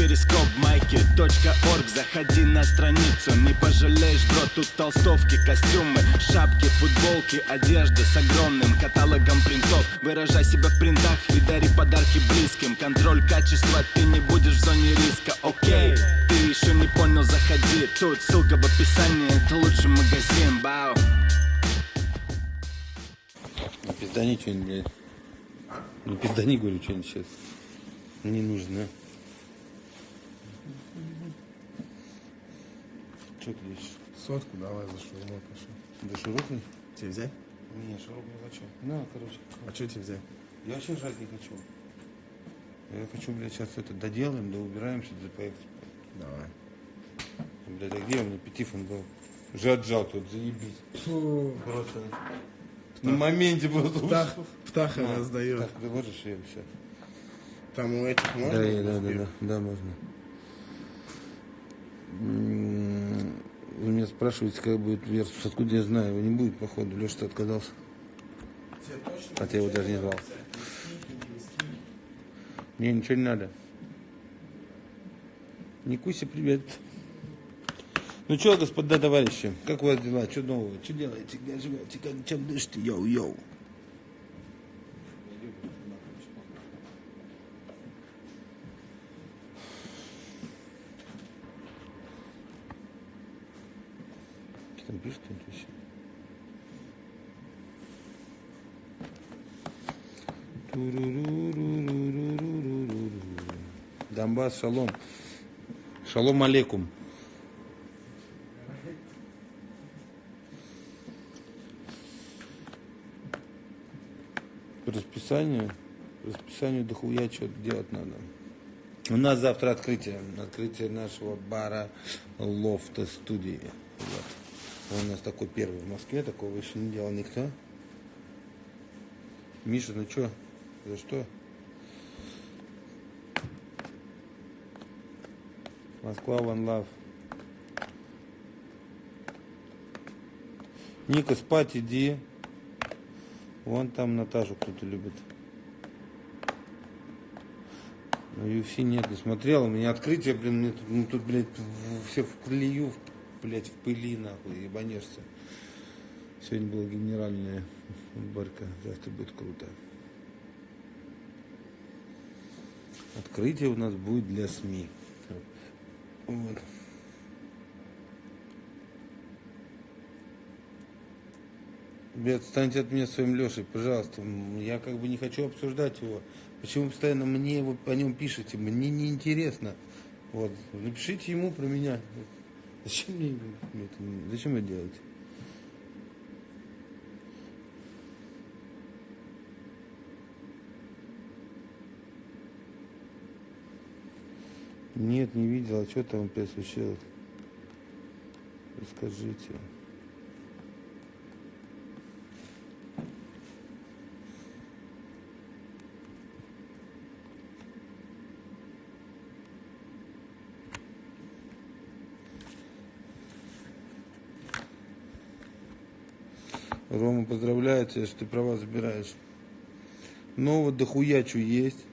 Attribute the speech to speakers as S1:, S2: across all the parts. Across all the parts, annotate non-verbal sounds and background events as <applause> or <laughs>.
S1: перископ майки .орг. Заходи на страницу, не пожалеешь, бро Тут толстовки, костюмы, шапки, футболки Одежда с огромным каталогом принтов. Выражай себя в принтах и дари подарки близким. Контроль качества, ты не будешь в зоне риска, окей Ты еще не понял, заходи. Тут ссылка в описании, это лучший магазин, бау.
S2: Пиздани что-нибудь, блядь. Не пиздани, говорю, что-нибудь сейчас. Не нужно. Что ты ищешь?
S3: Сотку давай за шаурмой пошел.
S2: Да широкий?
S3: Тебе взять?
S2: Не, широкий не хочу. На, короче.
S3: А что тебе взять?
S2: Я вообще жрать не хочу. Я хочу, блядь, сейчас это доделаем, да убираемся, да поехать.
S3: Давай.
S2: Блядь, а где у меня петифон был? Уже отжал тут, заебись.
S3: Фу.
S2: Просто на моменте просто
S3: Птах, птаха
S2: На,
S3: раздает.
S2: Так, ты можешь ее все?
S3: Там у этих можно?
S2: Да, да, да, да, да, можно. Вы меня спрашиваете, как будет Версус. Откуда я знаю? Его не будет, походу. Леша отказался.
S3: Тебе точно
S2: Хотя я его даже не звал. Мне ничего не надо. Никуся, привет. Ну что, господа товарищи, как у вас дела? Что нового? Что делаете? Где живете? Как, чем дышите? Йоу-йоу. там пишет интуиция. Донбасс, шалом. Шалом алейкум. Расписание. Расписание дохуя что-то делать надо. У нас завтра открытие. Открытие нашего бара Лофта студии. Вот. Он у нас такой первый в Москве, такого еще не делал никто. Миша, ну что? За что? Москва One Love. Ника, спать иди. Вон там Наташу кто-то любит. UFC нет, не смотрел. У меня открытие, блин, мне тут, ну, тут, в- все в колею, в- блядь, в пыли, нахуй, ебанешься. Сегодня была генеральная уборка, завтра будет круто. Открытие у нас будет для СМИ. Вот. Ребят, отстаньте от меня своим Лешей, пожалуйста. Я как бы не хочу обсуждать его. Почему постоянно мне вы о нем пишете? Мне не интересно. Вот. Напишите ему про меня. Зачем мне это, зачем это делаете? Нет, не видел. А что там опять случилось? Расскажите. Рома, поздравляю тебя, что ты права забираешь. Нового дохуя чё есть.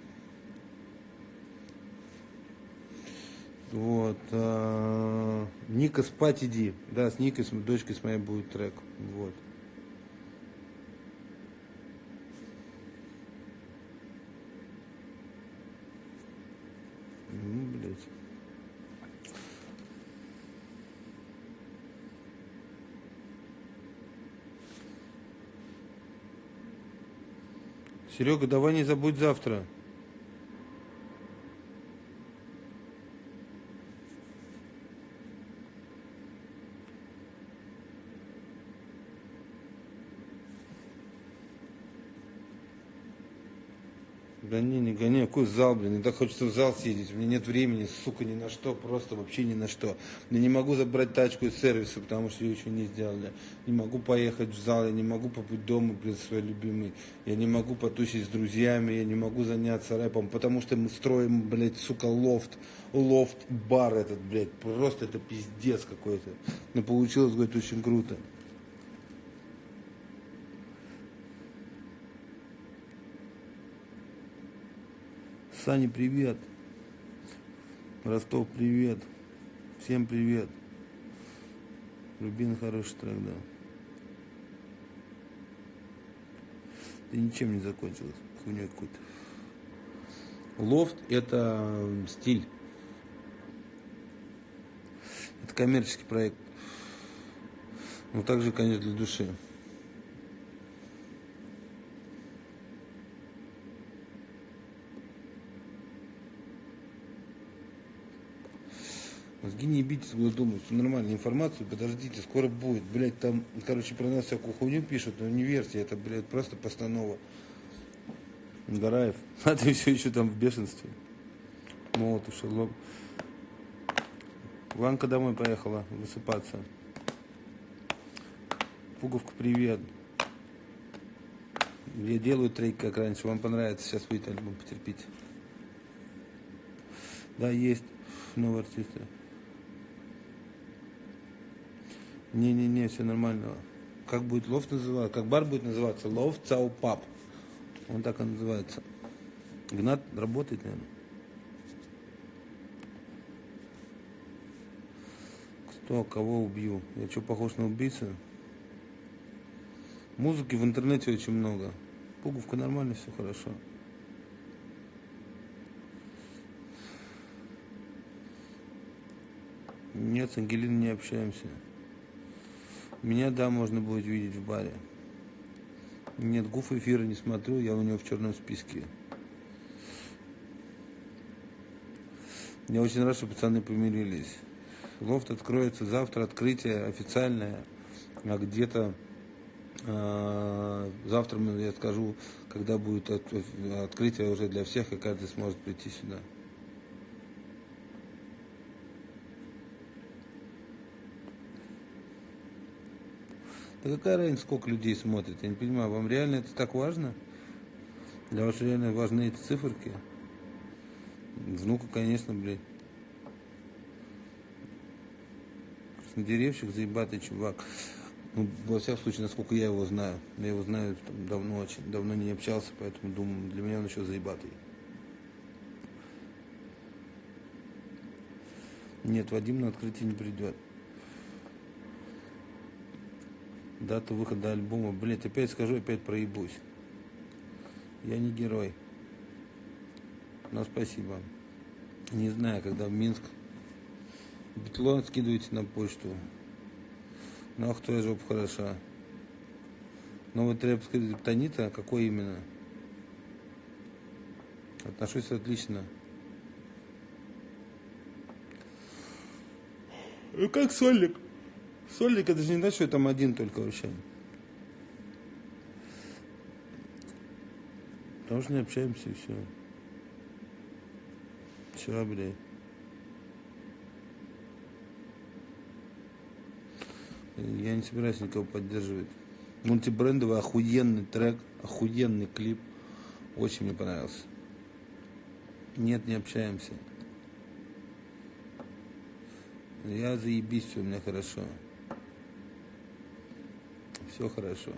S2: Вот. а, Ника, спать иди. Да, с Никой, с дочкой с моей будет трек. Вот. Ну, блядь. Серега, давай не забудь завтра. Гони, какой зал, блин, мне так хочется в зал съездить, у меня нет времени, сука, ни на что, просто вообще ни на что. Я не могу забрать тачку из сервиса, потому что ее еще не сделали. Не могу поехать в зал, я не могу побыть дома, блин, свой любимый. Я не могу потусить с друзьями, я не могу заняться рэпом, потому что мы строим, блядь, сука, лофт, лофт-бар этот, блядь, просто это пиздец какой-то. Но получилось, говорит, очень круто. Сани, привет. Ростов, привет. Всем привет. Рубин хороший трек, да. Да ничем не закончилось. Хуйней какой-то. Лофт это стиль. Это коммерческий проект. Но также, конечно, для души. Мозги не битесь, вы думаете, что нормальная информация, подождите, скоро будет. Блять, там, короче, про нас всякую хуйню пишут, но не верьте, это, блядь, просто постанова. Гараев, <laughs> а ты все еще там в бешенстве. Молотов, Шерлок. Ванка домой поехала высыпаться. Пуговка, привет. Я делаю трек, как раньше. Вам понравится. Сейчас выйдет альбом, потерпите. Да, есть новые артисты. Не-не-не, все нормально. Как будет лофт называться? Как бар будет называться? Лофт Цау Пап. Он так и называется. Гнат работает, наверное. Кто, кого убью? Я что, похож на убийцу? Музыки в интернете очень много. Пуговка нормально, все хорошо. Нет, с Ангелиной не общаемся. Меня, да, можно будет видеть в баре. Нет, гуф эфира не смотрю, я у него в черном списке. Я очень рад, что пацаны помирились. Лофт откроется завтра, открытие официальное, а где-то э, завтра я скажу, когда будет от, открытие уже для всех, и каждый сможет прийти сюда. Да какая разница, сколько людей смотрит? Я не понимаю, вам реально это так важно? Для вас реально важны эти циферки? Внука, конечно, блядь. Краснодеревщик, заебатый чувак. Ну, во всяком случае, насколько я его знаю. Я его знаю там, давно, очень давно не общался, поэтому думаю, для меня он еще заебатый. Нет, Вадим на открытие не придет. Дату выхода альбома. Блять, опять скажу, опять проебусь. Я не герой. Но спасибо. Не знаю, когда в Минск. Битлон скидывайте на почту. Ну, ах, твоя жопа хороша. Новый треп скриптонита, какой именно? Отношусь отлично. Ну, как сольник? Сольник, это же не значит, что там один только вообще. Потому что не общаемся и все. Все, блядь. Я не собираюсь никого поддерживать. Мультибрендовый охуенный трек, охуенный клип. Очень мне понравился. Нет, не общаемся. Я заебись, у меня хорошо. Все хорошо.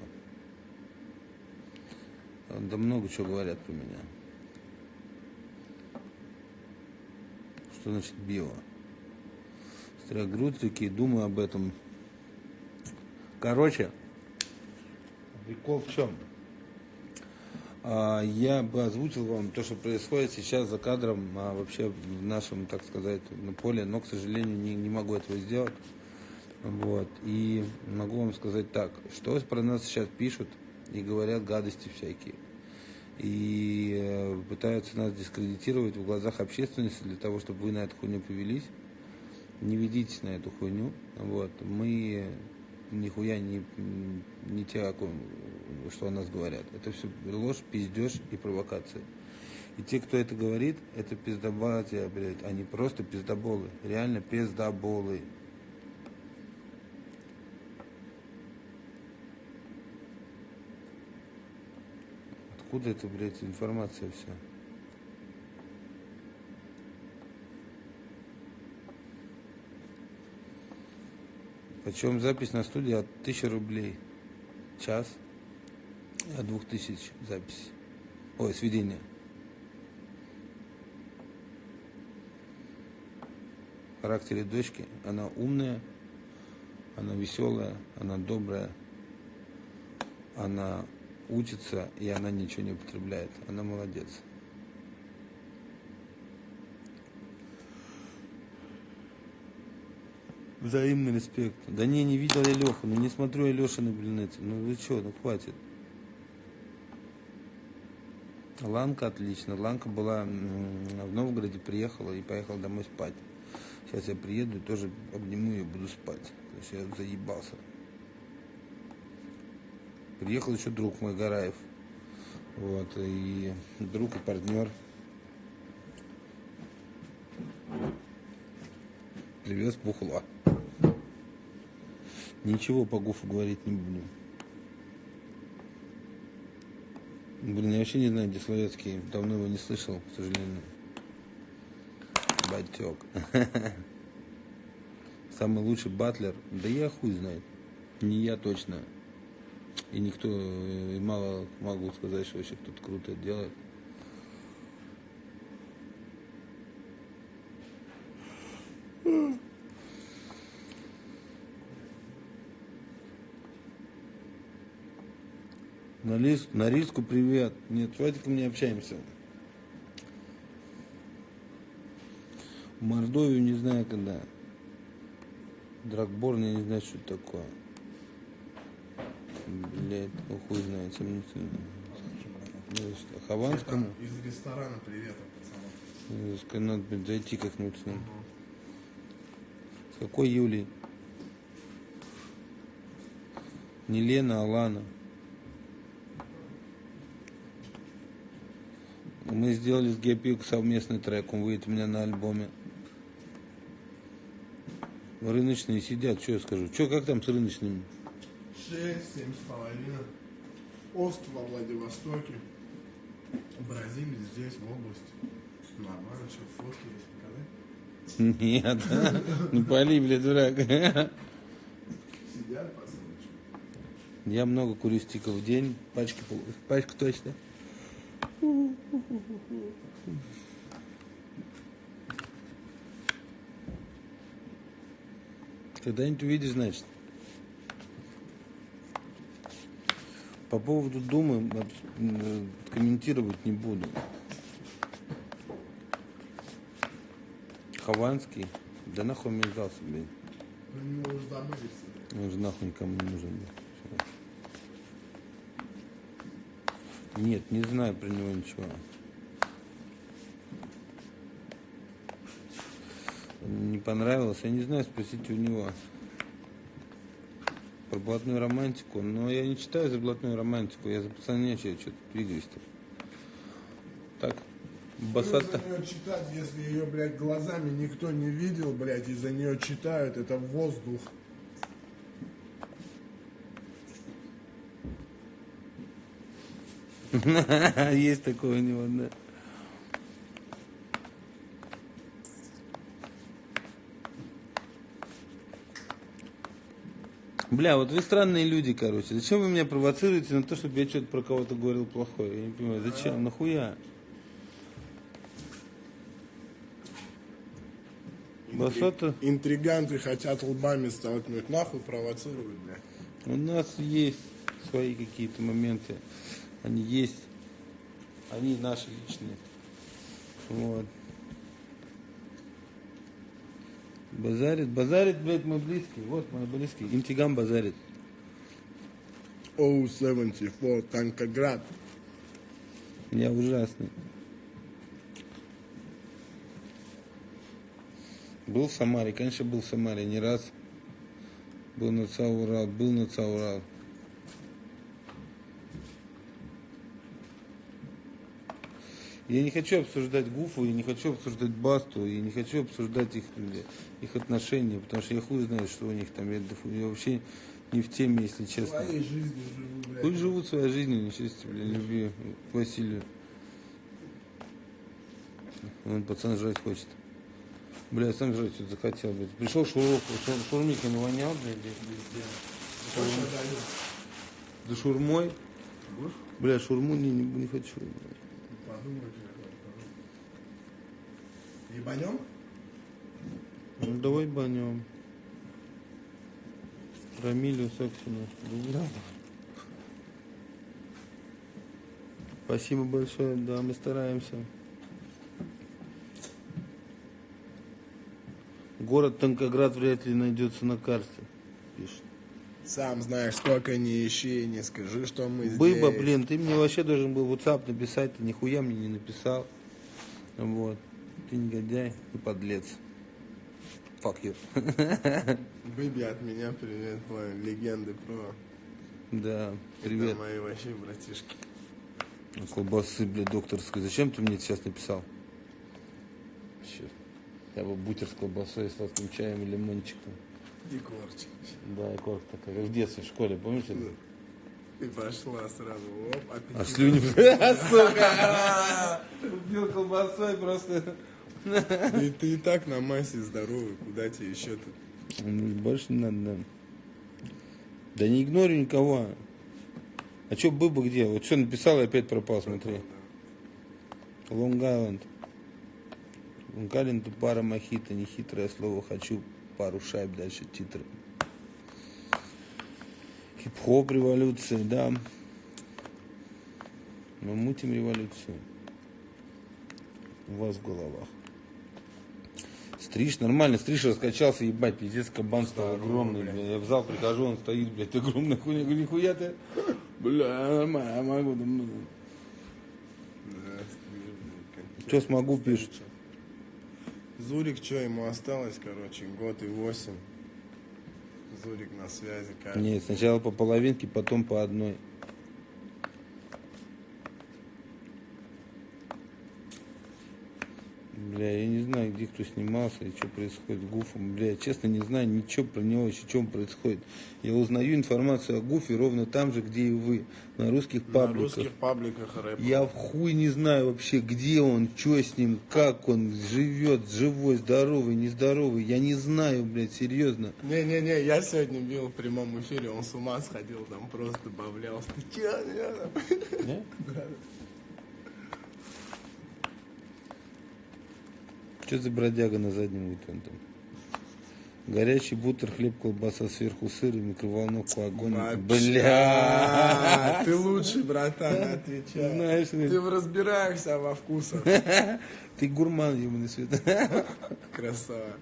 S2: Да много чего говорят про меня. Что значит био? Строгрут такие, думаю об этом. Короче, прикол в чем? А, я бы озвучил вам то, что происходит сейчас за кадром, а вообще в нашем, так сказать, поле, но, к сожалению, не, не могу этого сделать. Вот. И могу вам сказать так, что про нас сейчас пишут и говорят гадости всякие. И э, пытаются нас дискредитировать в глазах общественности для того, чтобы вы на эту хуйню повелись. Не ведитесь на эту хуйню. Вот. Мы нихуя не, не те, что о нас говорят. Это все ложь, пиздеж и провокация. И те, кто это говорит, это пиздобатия, блядь. Они просто пиздоболы. Реально пиздоболы. Откуда это, блядь, информация вся? Почем запись на студии от 1000 рублей час, от 2000 запись. Ой, сведение. характере дочки. Она умная, она веселая, она добрая, она учится, и она ничего не употребляет. Она молодец. Взаимный респект. Да не, не видел я Леху, ну не смотрю я Лешины, блин, эти. Ну вы что, ну хватит. Ланка отлично. Ланка была в Новгороде, приехала и поехала домой спать. Сейчас я приеду и тоже обниму ее, буду спать. Потому что я заебался. Приехал еще друг мой, Гараев. Вот, и друг и партнер. Привез бухла. Ничего по Гуфу говорить не буду. Блин, я вообще не знаю, где Словецкий. Давно его не слышал, к сожалению. Батек. <laughs> Самый лучший батлер. Да я хуй знает. Не я точно. И никто, э, и мало могу сказать, что вообще кто-то круто делает. На, лис, на риску привет. Нет, Вадиком не общаемся. Мордовию не знаю когда. Драгборн я не знаю, что это такое. Блять, ну хуй знает. Ну, что, Хованскому?
S3: Из ресторана привет, пацанам.
S2: Э, ска- Надо блин, зайти как-нибудь с ним. С какой Юлей? Не Лена, а Лана. Мы сделали с Гепик совместный трек, он выйдет у меня на альбоме. Рыночные сидят, что я скажу? Что, как там с рыночными?
S3: Шесть, семь с половиной. Ост во Владивостоке. Бразилия здесь, в области. Нормально, что фотки есть показать?
S2: Нет, не пали, бля, дурак.
S3: Сидят, пацаны.
S2: Я много курю стиков в день, пачки, пачку точно. Когда-нибудь увидишь, значит. По поводу Думы э, комментировать не буду. Хованский, да нахуй мне сдался, блин.
S3: Про него уже.
S2: Он же нахуй никому не нужен был. Нет, не знаю про него ничего. Не понравилось, я не знаю, спросите у него. Про блатную романтику. Но я не читаю за блатную романтику, я за пацанячее что-то двигаюсь-то. Так, басата.
S3: за нее читать, если ее, блядь, глазами никто не видел, блядь, и за нее читают, это воздух. <laughs>
S2: Есть такое у него, да. Бля, вот вы странные люди, короче. Зачем вы меня провоцируете на то, чтобы я что-то про кого-то говорил плохое? Я не понимаю, зачем? Нахуя? Басата,
S3: Интриганты хотят лбами столкнуть, нахуй провоцируют, блядь.
S2: у нас есть свои какие-то моменты. Они есть. Они наши личные. Вот. Базарит, базарит, блядь, мой близкий. Вот мой близкий. Интигам базарит.
S3: Оу, 74, Танкоград.
S2: Я ужасный. Был в Самаре, конечно, был в Самаре не раз. Был на Цаурал, был на Цаурал. Я не хочу обсуждать Гуфу, я не хочу обсуждать Басту, я не хочу обсуждать их, бля, их отношения, потому что я хуй знаю, что у них там. Я, я вообще не в теме, если честно.
S3: Своей жизнью живу, блядь.
S2: Пусть живут своей жизнью, несчастье, бля, люби Василию. Он пацан жрать хочет. Бля, сам жрать что-то захотел, блядь. Пришел шуров, шур, шурмик ему вонял, блядь,
S3: дают?
S2: За шурмой. Бля, шурму не, не, не хочу. Бля.
S3: Подумай, Ебанем?
S2: Ну, давай банем. Рамилю Соксину. Да. Спасибо большое, да, мы стараемся. Город Танкоград вряд ли найдется на карте, пишет.
S3: Сам знаешь, сколько не ищи, не скажи, что мы
S2: Быба,
S3: здесь.
S2: блин, ты мне вообще должен был WhatsApp написать, ты нихуя мне не написал. Вот. Ты негодяй и подлец. Fuck you. <laughs>
S3: Бэби, от меня привет, твои легенды про...
S2: Да, привет.
S3: Это мои вообще братишки.
S2: Колбасы, блядь, докторской. Зачем ты мне сейчас написал? Черт. Я бы бутер с колбасой, сладким чаем и лимончиком.
S3: Егорчик.
S2: Да, и корк такая, как в детстве в школе, помнишь?
S3: И пошла сразу, оп,
S2: А
S3: аппетит.
S2: слюни, <laughs> сука! Убил колбасой просто.
S3: И ты и так на массе здоровый, куда тебе еще тут?
S2: Ну, Больше не надо, да. Да не игнорю никого. А чё Быба где? Вот что написал и опять пропал, смотри. Лонг-Айленд. Лонг-Айленд и пара мохито, нехитрое слово хочу, пару шайб дальше титры. Хип-хоп революция, да. Мы мутим революцию. У вас в головах. Стриж, нормально, стриж раскачался, ебать, пиздец, кабан стал огромный, бля. Я в зал прихожу, он стоит, блядь, <laughs> огромная хуйня. Говорю, нихуя ты, бля, нормально, я могу. да, ну». Чё смогу, пишет.
S3: Зурик, что ему осталось, короче, год и восемь. Зурик на связи, как?
S2: Нет, сначала по половинке, потом по одной. Бля, я не знаю, где кто снимался и что происходит с Гуфом. Бля, я честно не знаю ничего про него, еще чем происходит. Я узнаю информацию о Гуфе ровно там же, где и вы, на русских
S3: На
S2: пабликах.
S3: русских пабликах рэп.
S2: Я в хуй не знаю вообще, где он, что с ним, как он живет, живой, здоровый, нездоровый. Я не знаю, блядь, серьезно.
S3: Не-не-не, я сегодня бил в прямом эфире, он с ума сходил, там просто добавлялся. Ты чё?
S2: Не? Что за бродяга на заднем вон там? Горячий бутер, хлеб, колбаса, сверху сыр и микроволновку, огонь. Бля!
S3: Ты лучший, братан, отвечай.
S2: Знаешь,
S3: Ты разбираешься во вкусах. <laughs>
S2: ты гурман, ебаный свет. <laughs>
S3: Красава.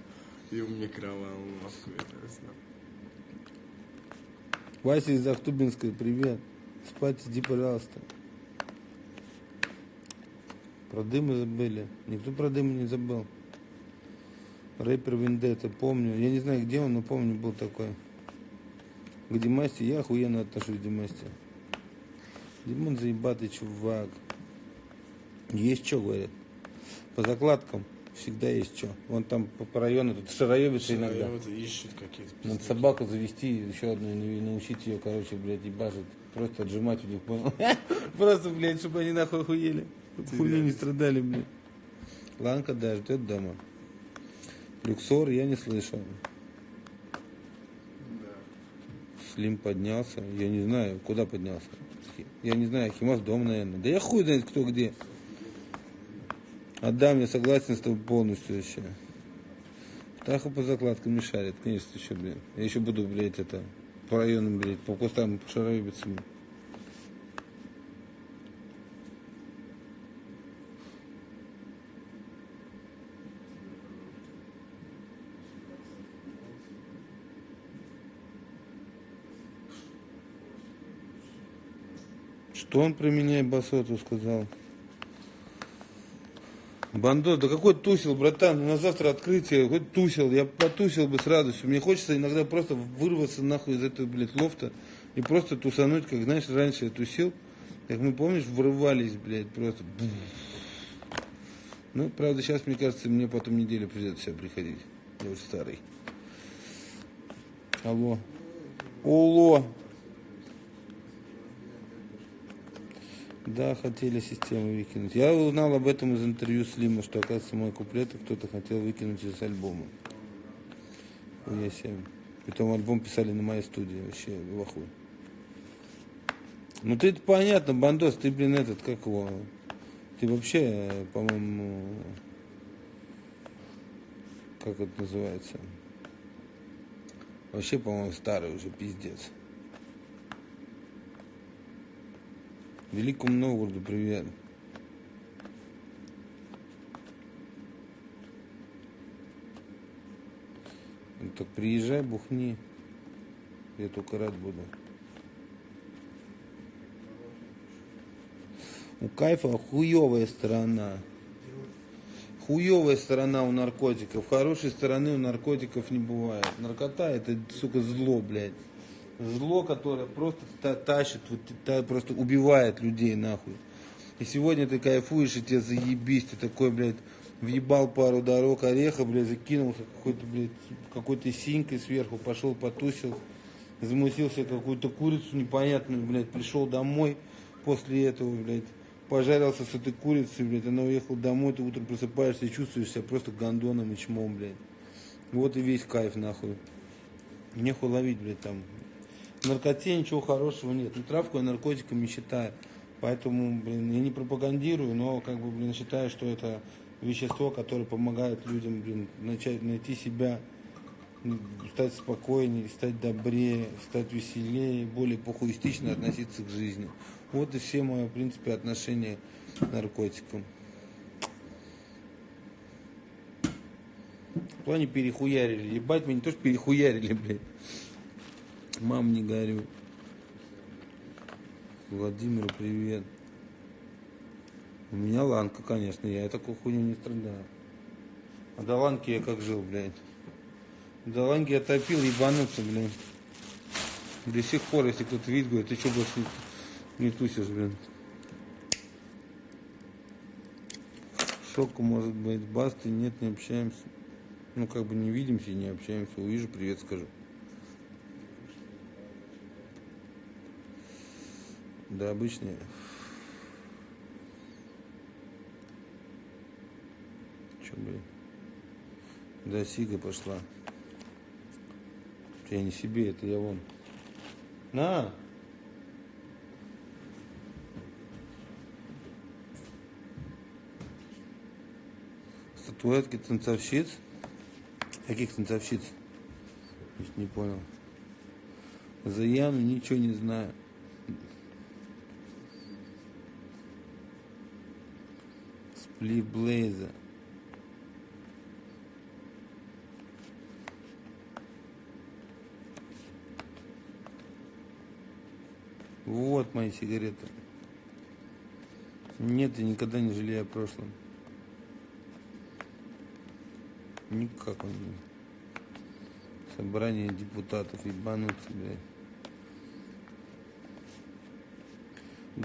S3: И в микроволновку.
S2: Вася из Ахтубинской, привет. Спать иди, пожалуйста. Про дымы забыли. Никто про дымы не забыл. Рэпер Вендетта, помню. Я не знаю, где он, но помню, был такой. К Димасте я охуенно отношусь к Димасте. Димон заебатый чувак. Есть что, говорят. По закладкам всегда есть что. Вон там по, по району тут шароебится иногда.
S3: Ищут какие-то
S2: Надо собаку завести, еще одну, и научить ее, короче, блядь, ебашить. Просто отжимать у них, понял? <laughs> Просто, блядь, чтобы они нахуй хуели. Хуйню не страдали, блядь. Ланка, да, ждет дома. Люксор я не слышал. Слим поднялся. Я не знаю, куда поднялся. Я не знаю, Химас дом, наверное. Да я хуй знает, кто где. Отдам, я согласен с тобой полностью вообще. Птаха по закладкам не шарит, конечно, еще, блин. Я еще буду, блядь, это, по районам, блядь, по кустам шароебиться. Блин. Что он про меня и басоту сказал? Бандос, да какой тусил, братан, на завтра открытие, хоть тусил, я потусил бы с радостью. Мне хочется иногда просто вырваться нахуй из этого, блядь, лофта и просто тусануть, как, знаешь, раньше я тусил, как мы, помнишь, врывались, блядь, просто. Ну, правда, сейчас, мне кажется, мне потом неделю придется себя приходить. Я уже старый. Алло. Уло. Да, хотели систему выкинуть. Я узнал об этом из интервью Слима, что, оказывается, мой куплет кто-то хотел выкинуть из альбома. Я себе. Притом альбом писали на моей студии. Вообще в ахуе. Ну ты это понятно, Бандос, ты, блин, этот, как его... Ты вообще, по-моему, как это называется? Вообще, по-моему, старый уже пиздец. Великому Новгороду привет. Ну, так приезжай, бухни. Я только рад буду. У кайфа хуевая сторона. Хуевая сторона у наркотиков. Хорошей стороны у наркотиков не бывает. Наркота это, сука, зло, блядь. Зло, которое просто та- тащит, вот, просто убивает людей, нахуй. И сегодня ты кайфуешь, и тебе заебись, ты такой, блядь, въебал пару дорог ореха, блядь, закинулся какой-то, блядь, какой-то синькой сверху, пошел потусил, замутил себе какую-то курицу непонятную, блядь, пришел домой после этого, блядь, пожарился с этой курицей, блядь, она уехала домой, ты утром просыпаешься и чувствуешь себя просто гондоном и чмом, блядь. Вот и весь кайф, нахуй. Нехуй ловить, блядь, там. Наркоте ничего хорошего нет. Ну, травку я наркотиком не считаю. Поэтому, блин, я не пропагандирую, но, как бы, блин, считаю, что это вещество, которое помогает людям, блин, начать, найти себя, стать спокойнее, стать добрее, стать веселее, более похуистично относиться к жизни. Вот и все мои, в принципе, отношения к наркотикам. В плане перехуярили. Ебать, меня что перехуярили, блядь. Мам, не горю. Владимиру привет. У меня ланка, конечно, я такой хуйню не страдаю. А до ланки я как жил, блядь. До ланки я топил, ебануться, блядь. До сих пор, если кто-то видит, говорит, ты что больше не тусишь, блин. Шоку может быть, басты, нет, не общаемся. Ну, как бы не видимся и не общаемся. Увижу, привет скажу. Да, обычные. Че, блин? Да, Сига пошла. Я не себе, это я вон. На! Статуэтки танцовщиц. Каких танцовщиц? Не понял. За Яну ничего не знаю. Сплит Блейза. Вот мои сигареты. Нет, я никогда не жалею о прошлом. Никак он не. Собрание депутатов, ебануться, блядь.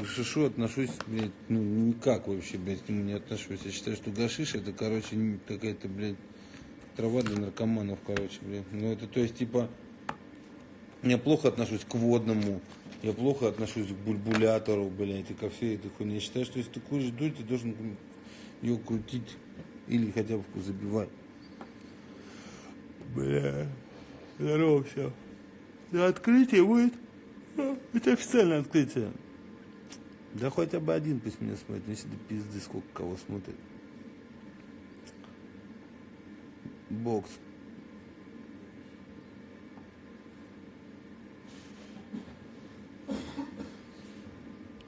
S2: Гашишу отношусь, блядь, ну, никак вообще, блядь, к нему не отношусь. Я считаю, что гашиш это, короче, какая-то, блядь, трава для наркоманов, короче, блядь. Ну, это, то есть, типа, я плохо отношусь к водному, я плохо отношусь к бульбулятору, блядь, и ко всей этой хуйне. Я считаю, что если ты куришь дурь, ты должен ее крутить или хотя бы забивать. Бля, здорово все. Открытие будет. А, Это официальное открытие. Да хотя бы один пусть меня смотрит, если до пизды сколько кого смотрит. Бокс.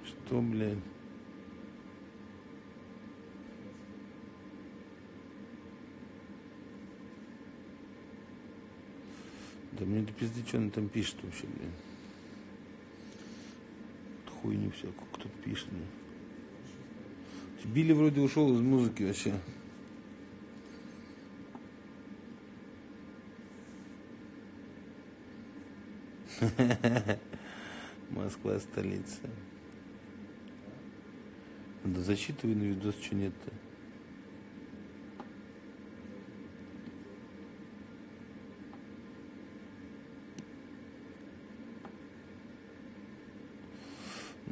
S2: Что, блядь? Да мне до пизды, что он там пишет вообще, блин. Хуйню всякую кто пишет, блин. Билли вроде ушел из музыки вообще. <laughs> Москва столица. Да зачитывай на видос, что нет-то.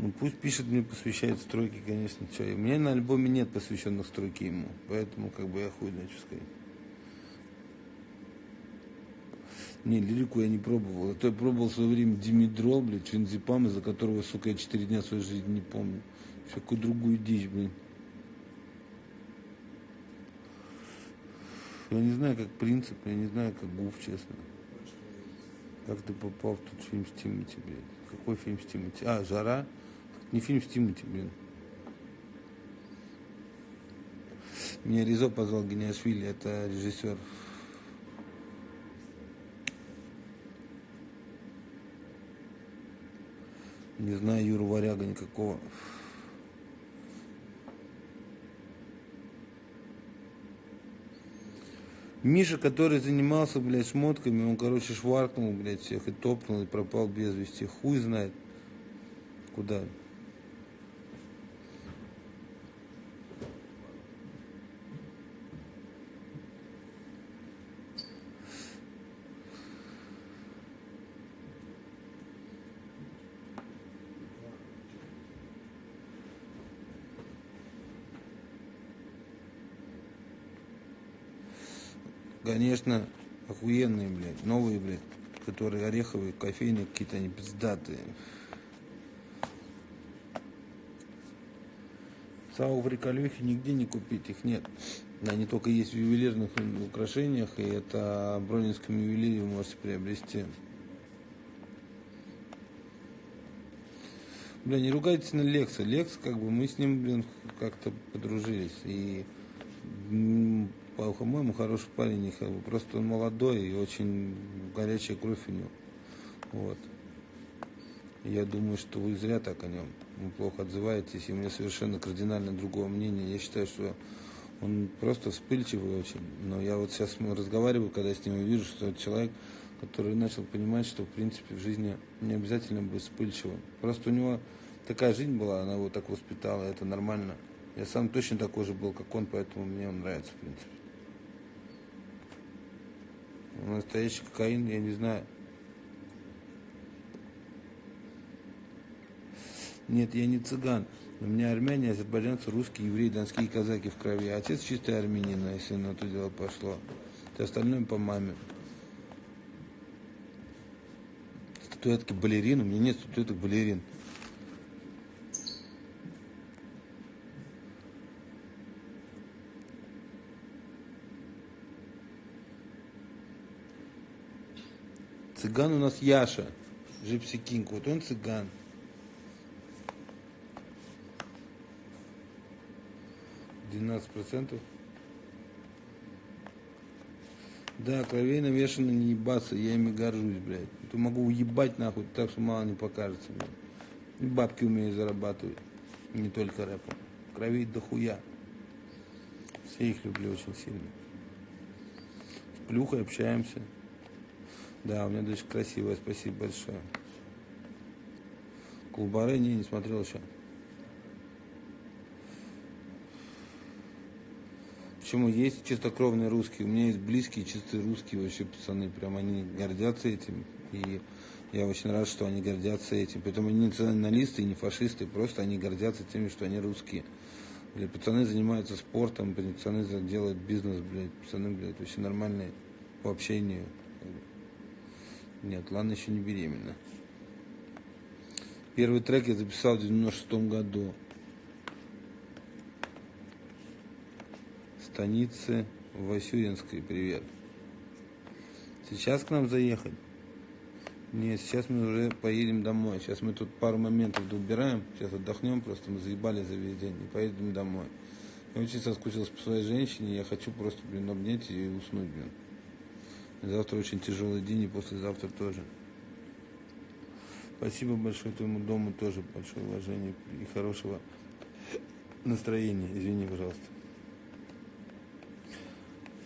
S2: Ну пусть пишет, мне посвящает стройки, конечно. Что, у меня на альбоме нет посвященных стройки ему. Поэтому как бы я хуй знаю, что сказать. Не, лирику я не пробовал. А то я пробовал в свое время Димидрол, блядь, Чензипам, из-за которого, сука, я четыре дня своей жизни не помню. Всякую другую дичь, блин. Я не знаю, как принцип, я не знаю, как гуф, честно. Как ты попал в тот фильм с Тимати, блядь? Какой фильм с Тимати? А, «Жара»? Не фильм с Тимати, блин. Меня Ризо позвал Гениашвили, это режиссер. Не знаю Юру Варяга никакого. Миша, который занимался, блядь, шмотками, он, короче, шваркнул, блядь, всех и топнул, и пропал без вести. Хуй знает, куда. Конечно, охуенные, блядь, новые, блядь, которые ореховые, кофейные какие-то, они пиздатые. В Риколюхе нигде не купить, их нет. Они только есть в ювелирных украшениях, и это в Бронинском ювелире вы можете приобрести. Бля, не ругайтесь на Лекса. Лекс, как бы, мы с ним, блин, как-то подружились. И по-моему, хороший парень, просто он молодой и очень горячая кровь у него. Вот. Я думаю, что вы зря так о нем вы плохо отзываетесь, и у меня совершенно кардинально другое мнение. Я считаю, что он просто вспыльчивый очень. Но я вот сейчас разговариваю, когда с ним вижу, что это человек, который начал понимать, что в принципе в жизни не обязательно быть вспыльчивым. Просто у него такая жизнь была, она его так воспитала, это нормально. Я сам точно такой же был, как он, поэтому мне он нравится, в принципе. Настоящий кокаин, я не знаю. Нет, я не цыган. У меня армяне, азербайджанцы, русские, евреи, донские казаки в крови. Отец чистый армянин, а если на то дело пошло. Все остальное по маме. Статуэтки балерин. У меня нет статуэток балерин. Цыган у нас Яша, Джипси Кинг. Вот он цыган. Двенадцать процентов. Да, кровей навешано не ебаться, я ими горжусь, блядь. То могу уебать нахуй, так что мало не покажется, блядь. И бабки умею зарабатывать, не только рэпом. Кровей дохуя. Все их люблю очень сильно. С плюхой общаемся. Да, у меня дочка красивая, спасибо большое. Кулбары не, не смотрел еще. Почему есть чистокровные русские? У меня есть близкие чистые русские вообще пацаны. Прям они гордятся этим. И я очень рад, что они гордятся этим. Поэтому они не националисты не фашисты, просто они гордятся тем, что они русские. Блядь, пацаны занимаются спортом, блядь, пацаны делают бизнес, блядь, пацаны, блядь, вообще нормальные по общению. Нет, Лана еще не беременна. Первый трек я записал в 96 году. Станицы Васюринской, привет. Сейчас к нам заехать? Нет, сейчас мы уже поедем домой. Сейчас мы тут пару моментов доубираем. Сейчас отдохнем, просто мы заебали за весь день и поедем домой. Я очень соскучился по своей женщине. Я хочу просто, блин, обнять ее и уснуть, блин. Завтра очень тяжелый день и послезавтра тоже. Спасибо большое твоему дому тоже большое уважение и хорошего настроения. Извини, пожалуйста.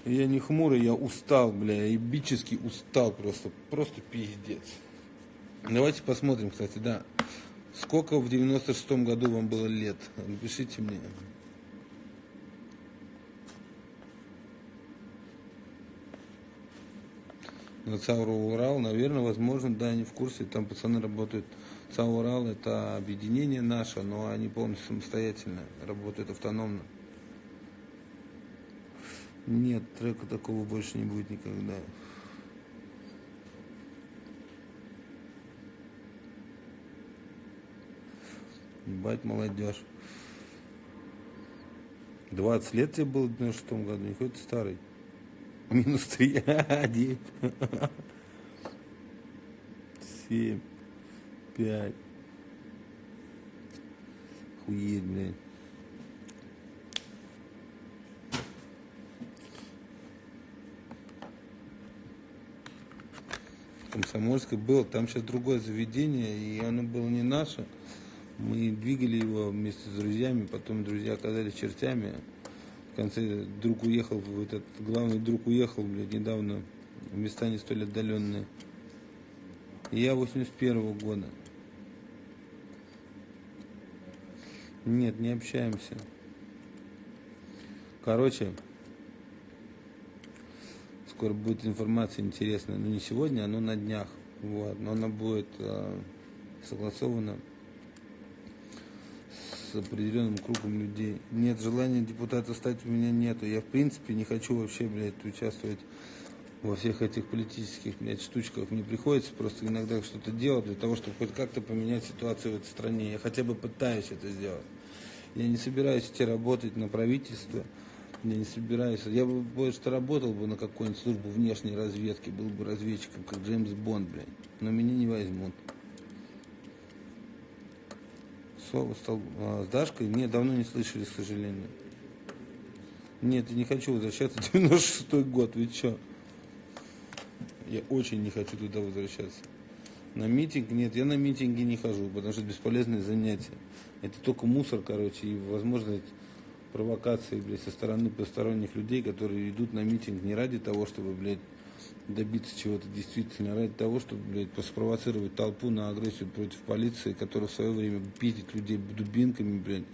S2: Я не хмурый, я устал, бля, я бически устал просто, просто пиздец. Давайте посмотрим, кстати, да. Сколько в 96-м году вам было лет? Напишите мне. На ЦАУР Урал, наверное, возможно, да, они в курсе, там пацаны работают. ЦАУР Урал это объединение наше, но они полностью самостоятельно работают автономно. Нет, трека такого больше не будет никогда. Ебать, молодежь. 20 лет тебе было в 96 году, никакой ты старый. Минус три. <laughs> Девять. Семь. Пять. Хуеть, блядь. Комсомольской было, там сейчас другое заведение, и оно было не наше. Мы двигали его вместе с друзьями, потом друзья оказались чертями. В конце друг уехал, этот главный друг уехал, блядь, недавно в места не столь отдаленные. И я 81 -го года. Нет, не общаемся. Короче, скоро будет информация интересная. Но не сегодня, но на днях. Вот. Но она будет э, согласована определенным кругом людей. Нет желания депутата стать у меня нету. Я в принципе не хочу вообще, блядь, участвовать во всех этих политических, блядь, штучках. Мне приходится просто иногда что-то делать для того, чтобы хоть как-то поменять ситуацию в этой стране. Я хотя бы пытаюсь это сделать. Я не собираюсь идти работать на правительство. Я не собираюсь. Я бы больше работал бы на какой-нибудь службу внешней разведки, был бы разведчиком, как Джеймс Бонд, блядь. Но меня не возьмут. Сова стал а, с Дашкой? Нет, давно не слышали, к сожалению. Нет, я не хочу возвращаться. 96-й год, вы чё? Я очень не хочу туда возвращаться. На митинг нет, я на митинги не хожу, потому что это бесполезное занятие. Это только мусор, короче, и возможность провокации, блядь, со стороны посторонних людей, которые идут на митинг не ради того, чтобы, блядь, добиться чего-то действительно, ради того, чтобы, блядь, спровоцировать толпу на агрессию против полиции, которая в свое время питит людей дубинками, блядь,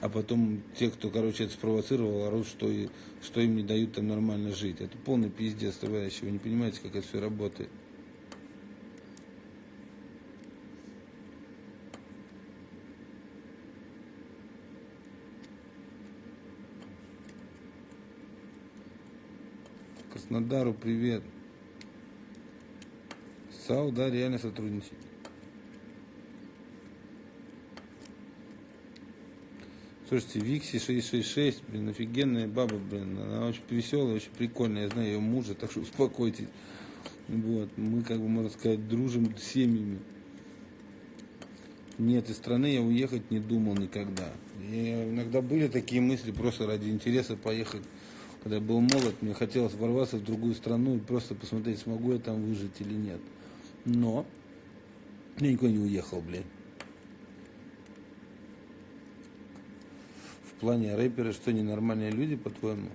S2: а потом те, кто, короче, это спровоцировал, орут, что, и, что им не дают там нормально жить. Это полный пиздец, товарищи, вы не понимаете, как это все работает. Краснодару привет. САУ, да, реально сотрудничать. Слушайте, Викси 666, блин, офигенная баба, блин. Она очень веселая, очень прикольная. Я знаю ее мужа, так что успокойтесь. Вот, мы, как бы, можно сказать, дружим с семьями. Нет, из страны я уехать не думал никогда. И иногда были такие мысли просто ради интереса поехать. Когда я был молод, мне хотелось ворваться в другую страну и просто посмотреть, смогу я там выжить или нет. Но я никуда не уехал, блин. В плане рэперы, что ненормальные люди, по-твоему?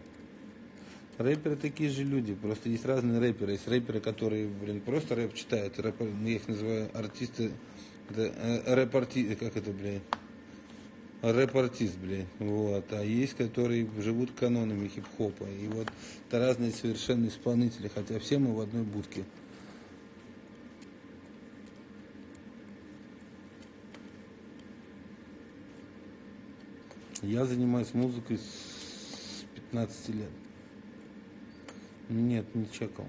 S2: Рэперы такие же люди, просто есть разные рэперы. Есть рэперы, которые, блин, просто рэп читают. Рэпер, я их называю артисты, это, э, рэп-арти, как это, блин, рэп-артист, блин. Вот. А есть, которые живут канонами хип-хопа. И вот это разные совершенно исполнители, хотя все мы в одной будке. Я занимаюсь музыкой с 15 лет. Нет, не чекал.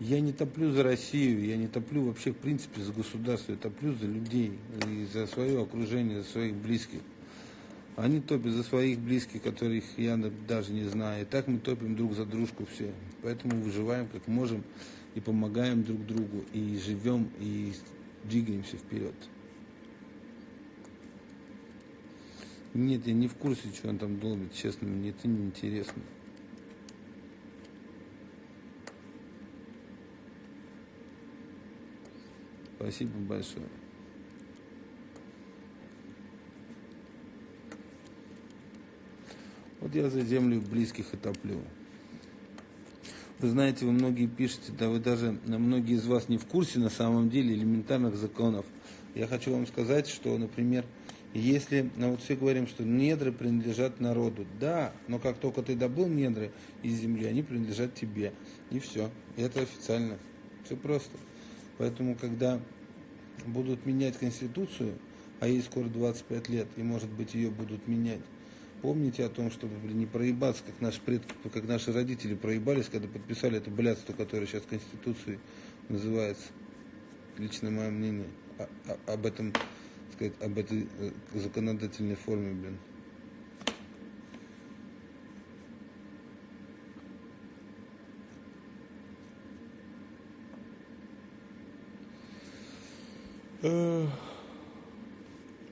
S2: Я не топлю за Россию, я не топлю вообще в принципе за государство, я топлю за людей и за свое окружение, за своих близких. Они топят за своих близких, которых я даже не знаю. И так мы топим друг за дружку все. Поэтому выживаем как можем и помогаем друг другу, и живем, и двигаемся вперед. Нет, я не в курсе, что он там долбит, честно, мне это не интересно. Спасибо большое. Вот я за землю близких и топлю. Вы знаете, вы многие пишете, да вы даже, многие из вас не в курсе на самом деле элементарных законов. Я хочу вам сказать, что, например, если, ну вот все говорим, что недры принадлежат народу, да, но как только ты добыл недры из земли, они принадлежат тебе. И все. Это официально. Все просто. Поэтому, когда будут менять Конституцию, а ей скоро 25 лет, и, может быть, ее будут менять, помните о том, чтобы блин, не проебаться, как наши предки, как наши родители проебались, когда подписали это блядство, которое сейчас Конституцией называется. Лично мое мнение об этом, сказать, об этой э, законодательной форме, блин.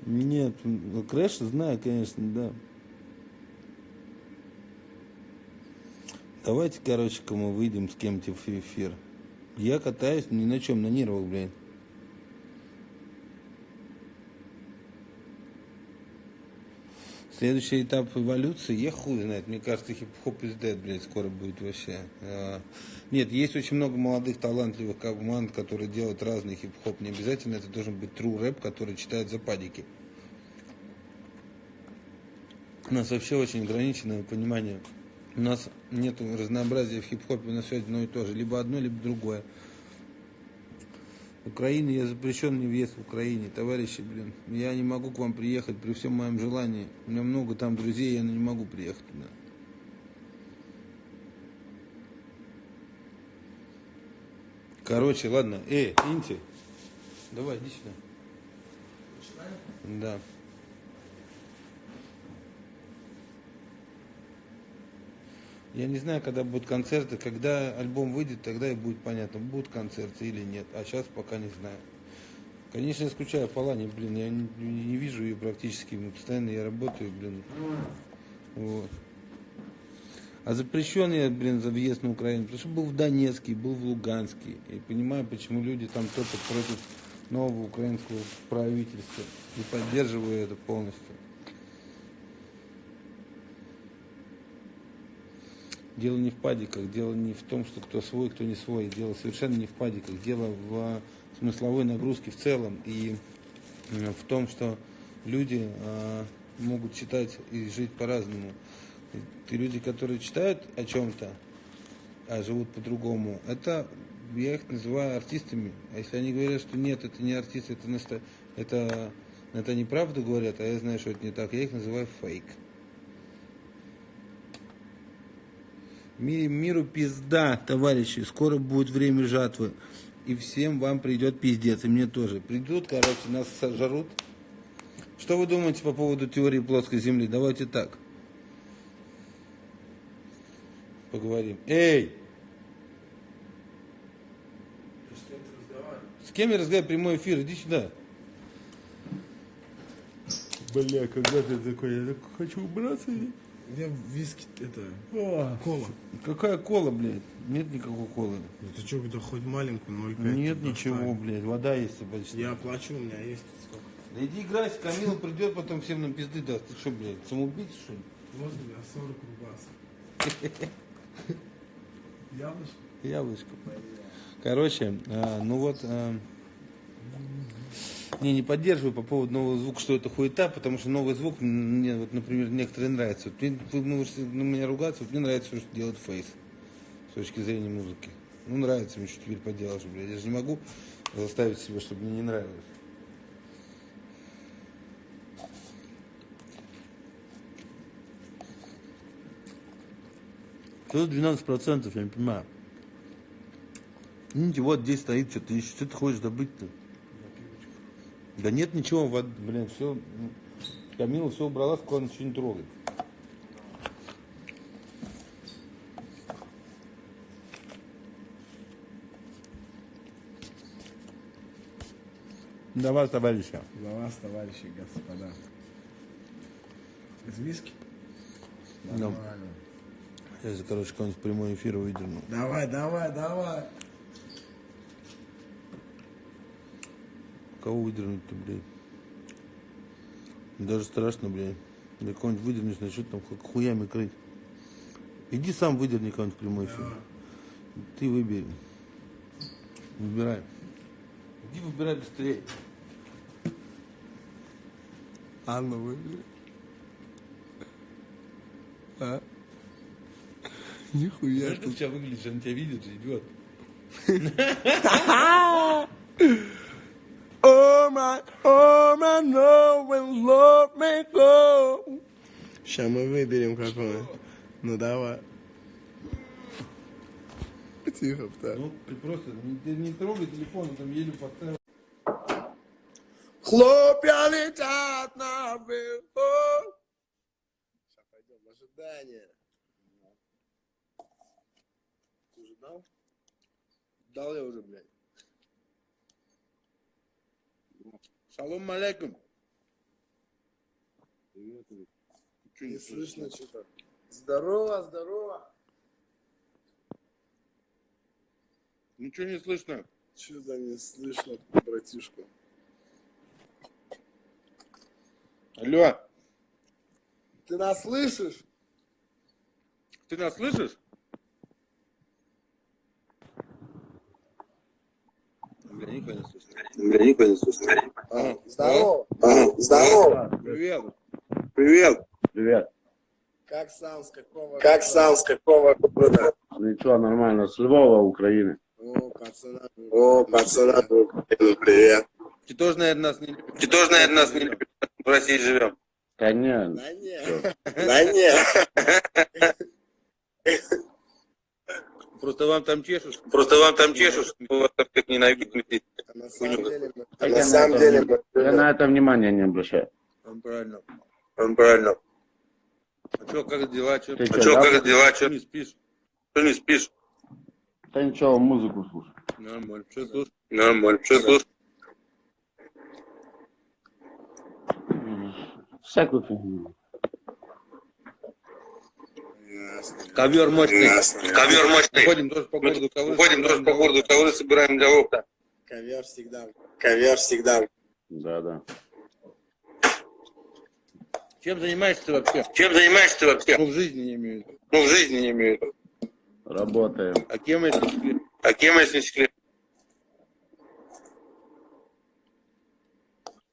S2: Нет, ну, Крэш знаю, конечно, да. Давайте, короче, мы выйдем с кем-то в эфир. Я катаюсь ни на чем, на нервах, блин. Следующий этап эволюции, я хуй знает, мне кажется, хип-хоп is dead, блядь, скоро будет вообще. А, Нет, есть очень много молодых, талантливых команд, которые делают разный хип-хоп. Не обязательно это должен быть true рэп, который читает за падики. У нас вообще очень ограниченное понимание. У нас нет разнообразия в хип-хопе, у нас все одно и то же. Либо одно, либо другое. В Украине я запрещен мне въезд в Украине, товарищи, блин. Я не могу к вам приехать при всем моем желании. У меня много там друзей, я не могу приехать туда. Короче, ладно. Эй, Инти, давай, иди сюда. Да. Я не знаю, когда будут концерты. Когда альбом выйдет, тогда и будет понятно, будут концерты или нет. А сейчас пока не знаю. Конечно, скучаю по Лане, блин, я не, не вижу ее практически. Мы постоянно я работаю, блин. Вот. А запрещен я, блин, за въезд на Украину, потому что был в Донецке, был в Луганске. И понимаю, почему люди там топят против нового украинского правительства. И поддерживаю это полностью. Дело не в падиках, дело не в том, что кто свой, кто не свой. Дело совершенно не в падиках. Дело в смысловой нагрузке в целом и э, в том, что люди э, могут читать и жить по-разному. И люди, которые читают о чем-то, а живут по-другому, это я их называю артистами. А если они говорят, что нет, это не артисты, это, наста... это, это неправду говорят, а я знаю, что это не так, я их называю фейк. Ми- Миру пизда, товарищи, скоро будет время жатвы. И всем вам придет пиздец, и мне тоже. Придут, короче, нас сожрут. Что вы думаете по поводу теории плоской земли? Давайте так. Поговорим. Эй! С кем я разговариваю? Прямой эфир, иди сюда. Бля, когда ты такой? Я так хочу убраться.
S3: Я виски, это,
S2: О,
S3: кола.
S2: Какая кола, блядь? Нет никакой колы.
S3: Ну ты что, да хоть маленькую, 0,5.
S2: Нет ничего,
S3: ставь.
S2: блядь. Вода есть почти.
S3: Я оплачу, у меня есть сколько.
S2: Да иди играйся, Камила придет, потом всем нам пизды даст. Ты что, блядь, самоубийца, что ли?
S3: Вот, бля, 40 рубасов. <laughs> Яблочко?
S2: Яблочко. Короче, а, ну вот, а, не, не поддерживаю по поводу нового звука, что это хуета, потому что новый звук, мне, вот, например, некоторые нравятся. Вот вы можете на меня ругаться, вот мне нравится, что делает фейс с точки зрения музыки. Ну, нравится мне, что теперь поделаешь, блядь. Я же не могу заставить себя, чтобы мне не нравилось. Тут 12%, я не понимаю. Видите, вот здесь стоит что-то, ищет. что ты хочешь добыть-то? Да нет ничего, вот, блин, все. Камила все убрала, кладу ничего не трогает. За вас, товарищи.
S3: За вас, товарищи, господа. Из виски?
S2: Да.
S3: Нормально.
S2: Сейчас, короче, какой-нибудь прямой эфир выдерну.
S3: Давай, давай, давай.
S2: Кого выдернуть-то, блядь? Даже страшно, блядь. Да кого-нибудь выдернешь, начнет там как хуями крыть. Иди сам выдерни кого-нибудь прямой эфир. Ты выбери. Выбирай. Иди выбирай быстрее.
S3: Анна, выбери. А? Нихуя.
S2: Знаешь, как у тебя выглядишь, он тебя видит, идет. <laughs> <laughs> <laughs>
S3: My, oh my, know when love may go. Сейчас мы выберем какое. Ну давай. Тихо, так.
S2: Ну, ты просто не, ты не трогай телефон, он там еле поставил.
S3: Хлопья летят на вверху. Сейчас пойдем в ожидание. Ты уже дал? Дал я уже, блядь.
S2: Шалом алейкум. Чё
S3: Не слышно что-то. Здорово, здорово.
S2: Ничего не слышно.
S3: Что-то не слышно, братишка.
S2: Алло,
S3: Ты нас слышишь?
S2: ты нас слышишь? Бля, нихуя не слышно.
S4: Бля, никто не слышно.
S3: А, здорово.
S4: А, здорово.
S2: Привет.
S4: Привет.
S5: Привет.
S3: Как сам, с какого
S4: Как сам, с какого города?
S5: Ничего, нормально. С Львова, Украины.
S3: О, пацана.
S4: О, пацана, ну, привет.
S2: Ты тоже, наверное, нас не любишь.
S4: Ты тоже, наверное, нас не любишь. В России живем.
S5: Конечно.
S3: Да нет.
S4: Да нет. <laughs> <laughs>
S2: Просто вам там чешешь.
S4: Просто вам там чешут, мы вас так как ненавидим.
S3: А на самом деле.
S4: А на самом
S5: это-
S4: деле мы...
S5: Я на это внимания не обращаю.
S2: Он правильно.
S4: Он правильно.
S2: А что, как дела? Что
S5: Ты
S4: А что,
S5: да?
S4: как дела?
S2: Что
S4: Что
S2: не спишь?
S4: что не спишь?
S5: Да ничего, музыку слушай.
S2: Нормально. Что слушаешь?
S4: Нормально. Что слушаешь?
S5: Всякую фигню.
S2: Ковер мощный.
S4: Ковер мощный.
S2: Ходим тоже по городу ковры.
S4: Ходим тоже по городу, ковры собираем для опта.
S3: Ковер всегда.
S4: Ковер всегда.
S5: Да, да.
S2: Чем занимаешься ты вообще?
S4: Чем занимаешься ты вообще?
S2: Ну, в жизни не имею.
S4: Ну, в жизни не имею.
S5: Работаем.
S2: А кем если секрет?
S4: А кем, если секрет?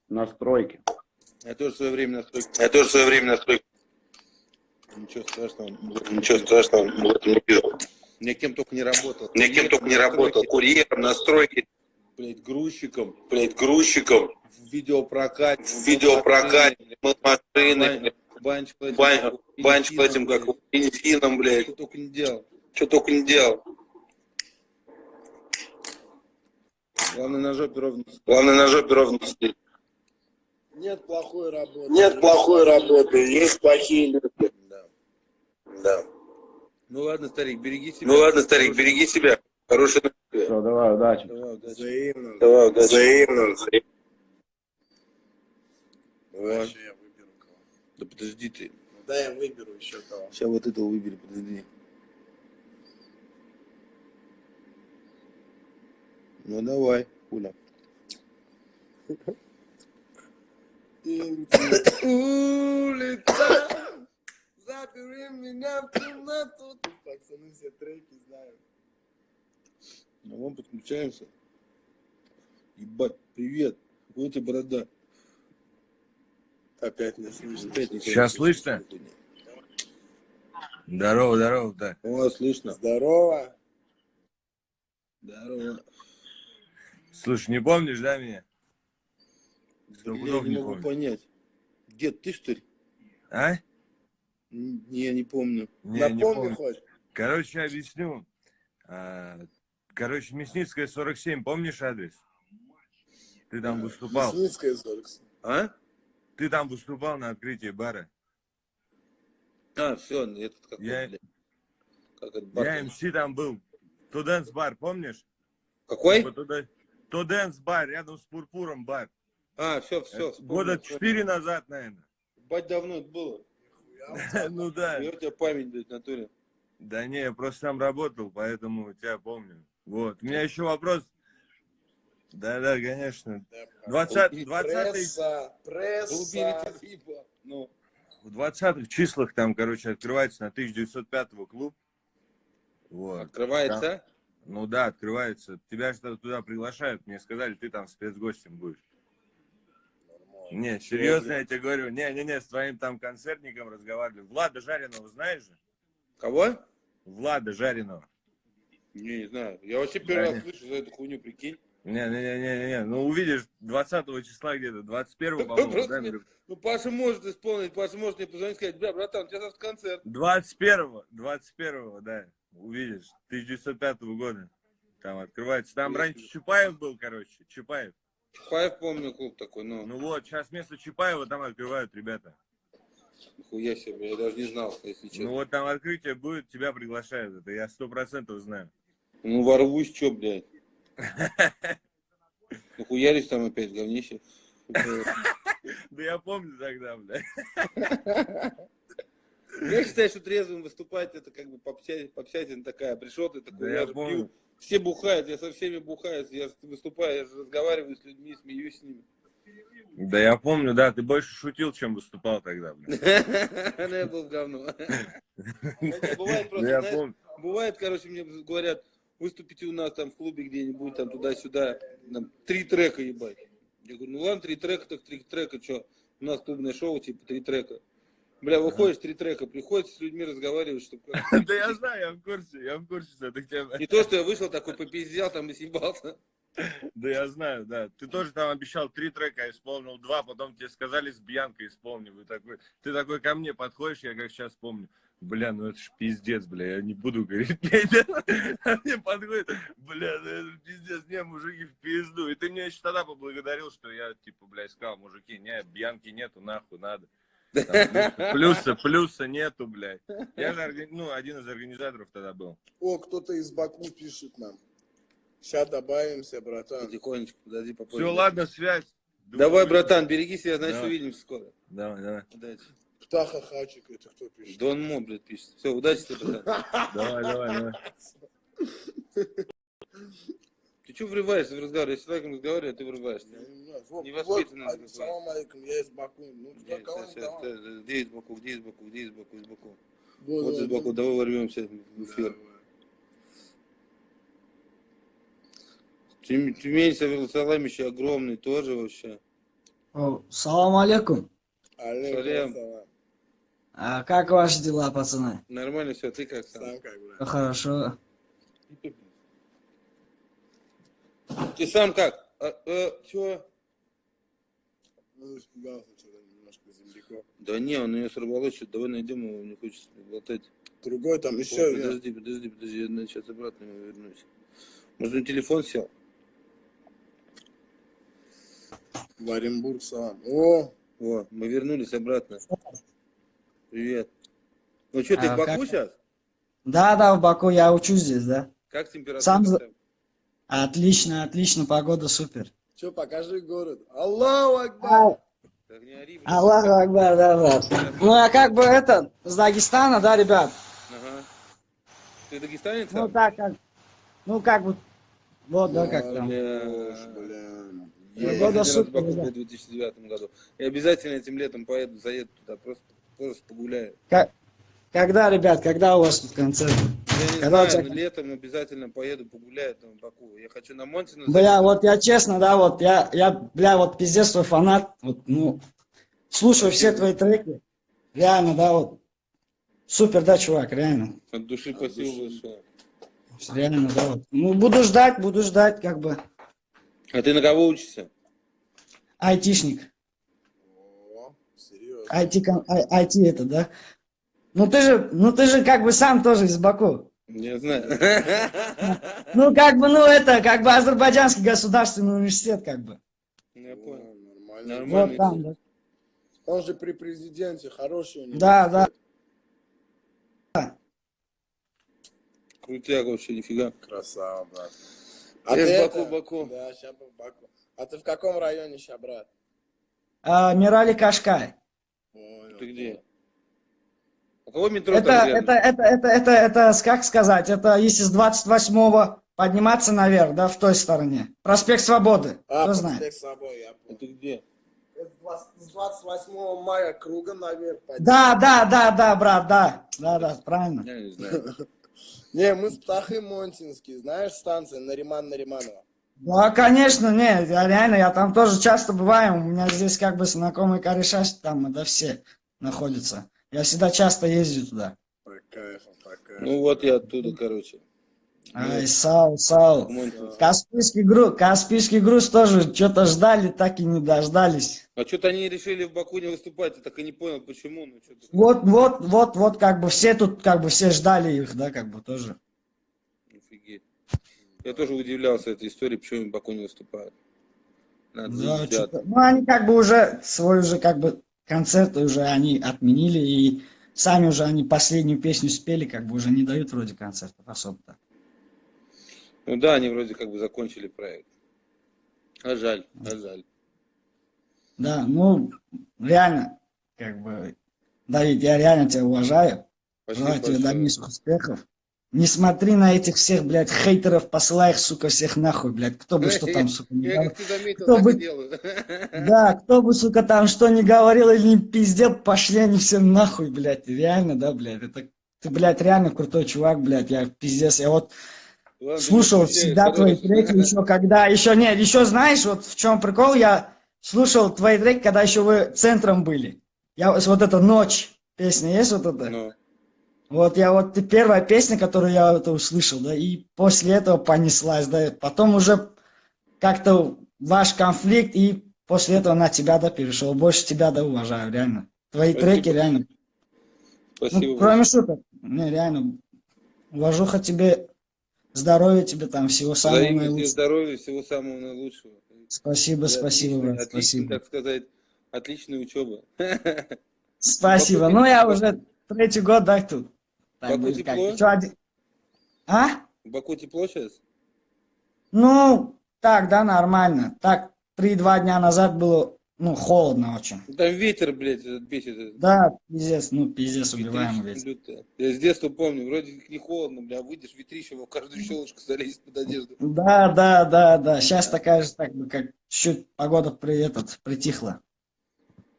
S5: Настройки.
S2: Я тоже в свое время на стройке.
S4: Я тоже в свое время на стройке.
S2: Ничего страшного.
S4: Ничего страшного в этом не вижу.
S2: Я кем только не работал.
S4: Я кем только не работал. Курьером, на стройке,
S2: Блядь, грузчиком,
S4: блядь, грузчиком,
S2: в видеопрокате.
S4: в видеопрокате, машины,
S2: Банч
S4: бань- банчик этим, как бензином, блядь.
S2: Что только не делал.
S4: Что только не делал.
S2: Главное на жопе ровно.
S4: Главное на жопе ровно сидеть.
S3: Нет плохой работы.
S4: Нет плохой работы, есть плохие люди.
S2: Да.
S4: Да.
S2: Ну ладно, старик, береги себя.
S4: Ну ладно, старик, береги себя. Хорошей ночи.
S5: Все, давай, удачи.
S2: Давай, удачи.
S3: Взаимно.
S4: Давай, удачи. Взаимно.
S2: Давай.
S3: Дальше я выберу кого.
S2: Да подожди ты.
S3: Ну, дай я выберу еще кого.
S2: Сейчас вот этого выбери, подожди. Ну давай, Уля.
S3: Улица, запери меня в комнату. Пацаны все треки знают.
S2: Ну вон подключаемся. Ебать, привет. У тебя борода?
S3: Опять не слышно.
S2: Опять никого
S6: Сейчас
S2: не
S6: слышно? Здорово, здорово, да.
S2: О, слышно.
S3: Здорово.
S2: Здорово.
S6: Слушай, не помнишь, да, меня? Сто
S2: Я не
S6: не
S2: могу
S6: помню.
S2: понять. Дед, ты что ли?
S6: А?
S2: Не, я не помню.
S6: Не, не
S3: Напомни
S6: помню.
S3: хоть.
S6: Короче, объясню. А, Короче, Мясницкая, 47, помнишь адрес? Ты там выступал.
S3: Мясницкая Зоркс.
S2: А?
S6: Ты там выступал на открытии бара.
S2: А, все, этот какой,
S6: Я-
S2: блядь. Как этот бар?
S6: Я МС там был. Туденс бар, помнишь?
S2: Какой?
S6: Типа Туденс бар, рядом с Пурпуром бар.
S2: А, все, все.
S6: Года четыре назад, наверное.
S2: Бать давно это было. <laughs>
S6: Ну да.
S2: Я у тебя память, блядь, натуре.
S6: Да не, я просто там работал, поэтому тебя помню. Вот. У меня еще вопрос. Да-да, конечно. 20, 20
S3: Пресса,
S2: Да. Ну,
S6: в 20 числах там, короче, открывается на 1905 клуб. Вот.
S2: открывается.
S6: Ну да, открывается. Тебя что туда приглашают. Мне сказали, ты там спецгостем будешь. Не, серьезно я тебе говорю. Не-не-не, с твоим там концертником разговаривали. Влада Жареного знаешь же?
S2: Кого?
S6: Влада Жареного.
S2: Не, не знаю. Я вообще первый
S6: Да,
S2: раз слышу за эту хуйню, прикинь.
S6: Не-не-не-не-не. Ну увидишь 20 числа где-то, 21 <laughs> по-моему, да,
S2: мне-? Ну, Паша может исполнить, Паша может мне позвонить и сказать, бля, братан, у тебя завтра концерт.
S6: 21 21 да, увидишь, 1905 года. Там открывается. Там раньше Чапаев был, короче, Чапаев.
S2: Чапаев, помню, клуб такой, ну,
S6: Ну вот, сейчас вместо Чапаева там открывают ребята.
S2: хуя себе, я даже не знал, если
S6: Ну
S2: честно.
S6: вот там открытие будет, тебя приглашают. Это я сто процентов знаю.
S2: Ну, ворвусь, чё, блядь. Ну, хуяришь там опять, говнище. <laughs>
S6: Да я помню тогда, бля. <laughs>
S2: Я считаю, что трезвым выступать это как бы попся- попсятина такая. Пришел ты такой,
S6: Да
S2: я
S6: я
S2: пью. Все бухают, я со всеми бухаю, я выступаю, я же разговариваю с людьми, смеюсь с ними.
S6: Да я помню, да, ты больше шутил, чем выступал тогда. <laughs>
S2: Ну, я был говно. <laughs> Не, Бывает просто,
S6: помню.
S2: бывает, короче, мне говорят, выступите у нас там в клубе где-нибудь, там туда-сюда, там, три трека ебать. Я говорю, ну ладно, три трека, так три трека, что? У нас клубное шоу, типа, три трека. Бля, выходишь, три трека, приходится с людьми разговаривать, чтобы... <laughs>
S6: Да я знаю, я в курсе, я в курсе, что ты тебя...
S2: Не то, что я вышел такой, попиздел там и съебался.
S6: Да я знаю, да. Ты тоже там обещал три трека, исполнил два, потом тебе сказали с Бьянкой исполни. Вы такой, ты такой ко мне подходишь, я как сейчас помню. Бля, ну это ж пиздец, бля, я не буду говорить. <laughs> А мне подходит, бля, ну это пиздец, не, мужики в пизду. И ты мне еще тогда поблагодарил, что я, типа, бля, сказал, мужики, не, Бьянки нету, нахуй, надо. Там плюса, плюса нету, блядь. Я же, ну, один из организаторов тогда был.
S3: О, кто-то из Баку пишет нам. Сейчас добавимся, братан.
S2: Потихонечку, подожди, попозже.
S6: Все, ладно, связь.
S2: Давай,
S6: Думаю,
S2: братан, береги себя, значит,
S6: Давай.
S2: увидимся скоро.
S6: Давай, давай.
S2: Удачи.
S3: Птаха Хачик, это кто пишет?
S2: Дон Мо, блядь, пишет. Все, удачи тебе, братан.
S6: Давай, давай, давай. <laughs>
S2: Ты что врываешься в разговор? Я с человеком разговариваю, а ты врываешься.
S3: Я не знаю. Вот,
S2: Невоспитанный
S3: вот,
S2: такой.
S3: Салам алейкум, я из Баку. Ну,
S2: Где,
S3: да, кого
S2: сейчас, сейчас, Где из Баку, где из Баку, где из Баку, из Баку.
S3: Вот,
S2: Вот из
S3: вот,
S2: Баку, давай ворвемся в эфир. Тюмень, Саламище огромный тоже вообще.
S7: О, салам алейкум.
S3: Алейкум ассалам.
S7: А как ваши дела, пацаны?
S2: Нормально все, ты как сам?
S3: Сам как, брат?
S7: Хорошо.
S2: Ты сам как? А, э, чё?
S3: Ну, испугался что-то немножко земляков.
S2: Да не, он ее сорвало, что давай найдем его, не хочется болтать.
S3: Другой там еще.
S2: Подожди, подожди, подожди, я сейчас обратно ему вернусь. Может, он телефон сел?
S3: В Оренбург салам. О,
S2: О, мы вернулись обратно. Привет. Ну что, ты
S7: А
S2: в Баку
S7: как-
S2: сейчас?
S7: Да, да, в Баку я учусь здесь, да.
S2: Как температура?
S7: Сам
S2: там?
S7: Отлично, отлично, погода супер.
S3: что, покажи город. Аллаху Акбар.
S7: Аллаху Акбар, да, да. Ну, я как бы это, с Дагестана, да, ребят?
S2: Ага. Ты дагестанец?
S7: Ну, так как, ну, как бы, вот, да, как там.
S2: Я в
S7: супер,
S2: в 2009 году. Я обязательно этим летом поеду, заеду туда, просто, просто погуляю.
S7: Когда, ребят, когда у вас тут концерт?
S2: Я не
S7: Когда
S2: знаю,
S7: тебя-
S2: летом обязательно поеду погуляю там в Баку. Я хочу на Монтину.
S7: Бля, вот я честно, да, вот я, я, бля, вот пиздец твой фанат, вот, ну, слушаю все твои треки, реально, да, вот, супер, да, чувак, реально,
S2: От души спасибо большое.
S7: реально, да, вот. Ну, буду ждать, буду ждать, как бы,
S2: А ты на кого учишься?
S7: айтишник,
S3: О, серьезно.
S7: ай- айти это, да. Ну, ты же, ну, ты же, как бы, сам тоже из Баку.
S2: Не знаю.
S7: Ну, как бы, ну, это, как бы, Азербайджанский государственный университет, как бы.
S2: Я
S3: О,
S2: понял.
S3: Нормально.
S2: Нормально.
S7: Вот там, да.
S3: Он же при президенте хороший у него.
S7: Да, да.
S2: Крутяк вообще, нифига.
S3: Красава, брат.
S2: Я
S3: ты
S2: в Баку,
S3: это-
S2: Баку.
S3: Да, сейчас в Баку. А ты в каком районе сейчас, брат?
S7: А, Мирали Кашкай.
S3: Понял.
S2: Ты где? У кого метро
S7: Это, это, это, это, это, это, как сказать, это если с 28-го подниматься наверх, да, в той стороне. Проспект Свободы,
S3: А,
S7: кто знает.
S3: проспект Собой, я понял.
S2: ты где?
S3: Это с 20 С 28 мая кругом наверх пойдем.
S7: Да, да, да, да, брат, да, да, да, правильно.
S2: Я не знаю. <laughs>
S3: Не, мы с Птахой Монтинский, знаешь, станция Нариман Нариманова.
S7: Да, конечно, не, я реально, я там тоже часто бываю, у меня здесь как бы знакомые кореша там, да, все находятся. Я всегда часто езжу туда.
S2: Ну вот я оттуда, короче.
S7: Ай, Сау, Сау. Каспийский груз, Каспийский груз тоже что-то ждали, так и не дождались.
S2: А что-то они решили в Баку не выступать, я так и не понял, почему. Ну, что-то...
S7: Вот, вот, вот, вот, как бы все тут, как бы все ждали их, да, как бы тоже.
S2: Офигеть. Я тоже удивлялся этой истории, почему они в Баку не выступают. Надо
S7: Да, ну, они как бы уже свой уже как бы концерт уже они отменили и сами уже они последнюю песню спели, как бы уже не дают вроде концертов особо-то.
S2: Ну да, они вроде как бы закончили проект. А жаль, а жаль.
S7: Да, ну, реально, как бы, Давид, я реально тебя уважаю.
S2: Спасибо
S7: Желаю тебе
S2: большое.
S7: дальнейших успехов. Не смотри на этих всех, блядь, хейтеров, посылай их, сука, всех нахуй, блядь. Кто бы что там, <laughs> сука, не говорил. Кто бы-. <laughs> Да, кто бы, сука, там что не говорил или не пиздел, пошли они все нахуй, блядь. Реально, да, блядь. Это ты, блядь, реально крутой чувак, блядь. Я пиздец. Я вот
S2: Ладно,
S7: слушал всегда твои треки еще когда, еще нет, еще знаешь, вот в чем прикол, я слушал твои треки, когда еще вы центром были. Я вот вот эта ночь, песня есть вот эта?
S2: Ну,
S7: Вот я вот первая песня, которую я это услышал, да, и после этого понеслась, да, потом уже как-то ваш конфликт, и после этого на тебя, да, перешел. Больше тебя, да, уважаю, реально. Твои
S2: Спасибо.
S7: треки, реально.
S2: Спасибо.
S7: Ну, кроме шуток, не, реально, уважуха тебе, здоровья тебе там, всего самого
S2: Взаимно
S7: наилучшего.
S2: здоровья, всего самого наилучшего.
S7: Спасибо,
S2: Да,
S7: спасибо,
S2: отличной-
S7: брат,
S2: отличной,
S7: спасибо.
S2: так сказать, отличная учеба. <laughs> <laughs>
S7: Спасибо. Ну, я уже третий год, да, тут. Так,
S2: Баку
S7: будет
S2: тепло?
S7: Ещё один- А?
S2: В Баку тепло сейчас?
S7: Ну, так, да, нормально. Так, три-два дня назад было, ну, холодно очень.
S2: Там ветер, блядь, этот бесит.
S7: Да, пиздец, ну, пиздец, убиваемый ветер.
S2: Я с детства помню, вроде как не холодно, бля, выйдешь, ветрище в каждую щелочку залезет под одежду.
S7: Да, да, да, да. Сейчас такая же, так бы, как чуть погода при этот, притихла.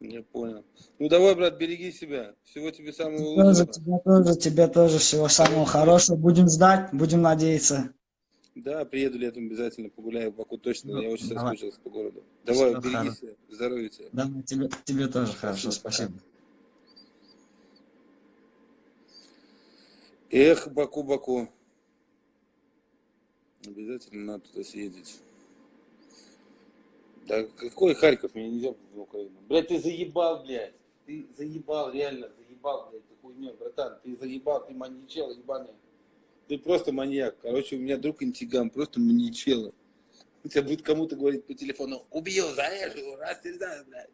S2: Я понял. Ну давай, брат, береги себя. Всего тебе самого
S7: Тоже,
S2: лучшего.
S7: тебе тоже, тебе тоже всего самого хорошего. Будем ждать, будем надеяться.
S2: Да, приеду летом обязательно погуляю в Баку точно.
S7: Ну,
S2: Я очень
S7: давай.
S2: соскучился по городу. Давай,
S7: Всё,
S2: береги
S7: хорошо.
S2: себя. Здоровья тебе.
S7: Да, тебе, тебе тоже хорошо,
S2: Спасибо. Эх, Баку, Баку. Обязательно надо туда съездить. Да какой Харьков? Мне нельзя в Украину. Блядь, ты заебал, блядь. Ты заебал, реально, заебал, блядь, ты хуйня, братан. Ты заебал, ты маньячел, ебаный. Ты просто маньяк. Короче, у меня друг интигам, просто маньячела. У тебя будет кому-то говорить по телефону, убью, зарежу, расстреляю, блядь.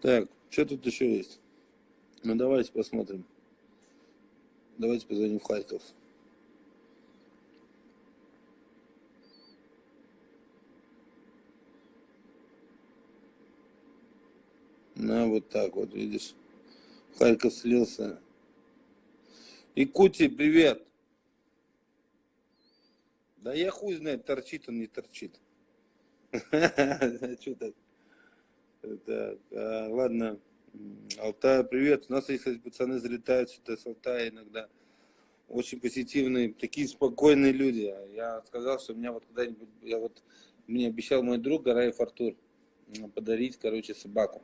S2: Так, что тут еще есть? Ну давайте посмотрим. Давайте позвоним в Харьков. На, вот так вот, видишь. Харьков слился. Якутия, привет. Да я хуй знает, торчит он, не торчит. <laughs> Что так? Так, а, ладно. Алтай, привет. У нас, есть, кстати, пацаны залетают сюда с Алтая иногда. Очень позитивные, такие спокойные люди. А Я сказал, что у меня вот когда-нибудь, я вот, мне обещал мой друг Гараев Артур подарить, короче, собаку.